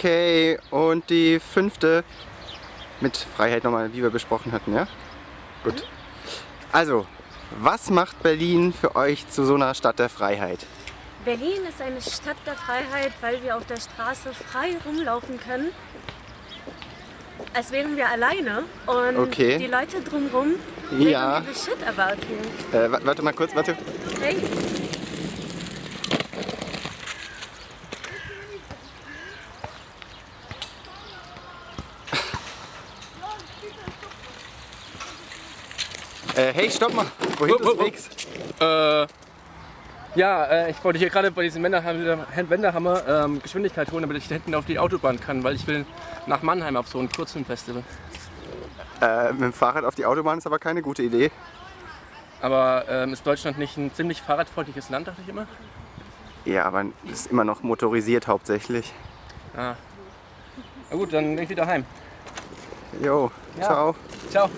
Okay, und die fünfte mit Freiheit nochmal, wie wir besprochen hatten, ja? Gut. Also, was macht Berlin für euch zu so einer Stadt der Freiheit? Berlin ist eine Stadt der Freiheit, weil wir auf der Straße frei rumlaufen können. Als wären wir alleine und Okay. die Leute drumherum Ja. denken, shit about you. Äh, wa- warte mal kurz, warte. Hey. Äh, hey, stopp mal. Wohin Wupp, du wupp. fliegst? Äh, ja, äh, ich wollte hier gerade bei diesem Wendehammer ähm, Geschwindigkeit holen, damit ich da hinten auf die Autobahn kann, weil ich will nach Mannheim auf so ein Kurzfilmfestival. Äh, mit dem Fahrrad auf die Autobahn ist aber keine gute Idee. Aber ähm, ist Deutschland nicht ein ziemlich fahrradfreundliches Land, dachte ich immer? Ja, aber es ist immer noch motorisiert hauptsächlich. Ah. Na gut, dann bin ich wieder heim. Jo, Ja. ciao. Ciao.